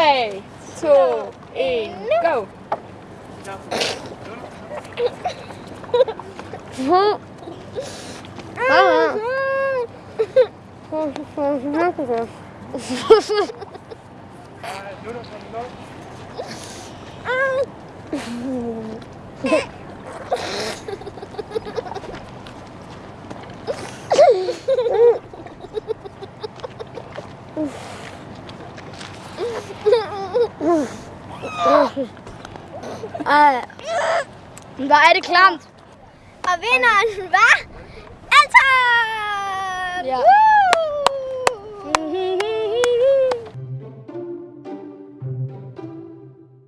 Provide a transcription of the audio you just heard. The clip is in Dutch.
3, 2, 1, go. Doe Ej, hvor er det klamt. Og vinderen hvad?